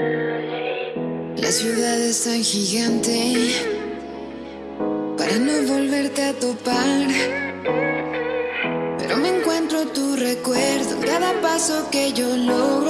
La ciudad es tan gigante para no volverte a topar. Pero me encuentro tu recuerdo cada paso que yo logro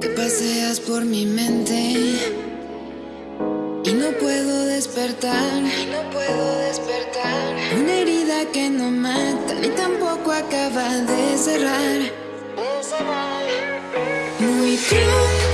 Te paseas por mi mente y no puedo despertar. No puedo despertar. Una herida que no mata ni tampoco acaba de cerrar. Muy pronto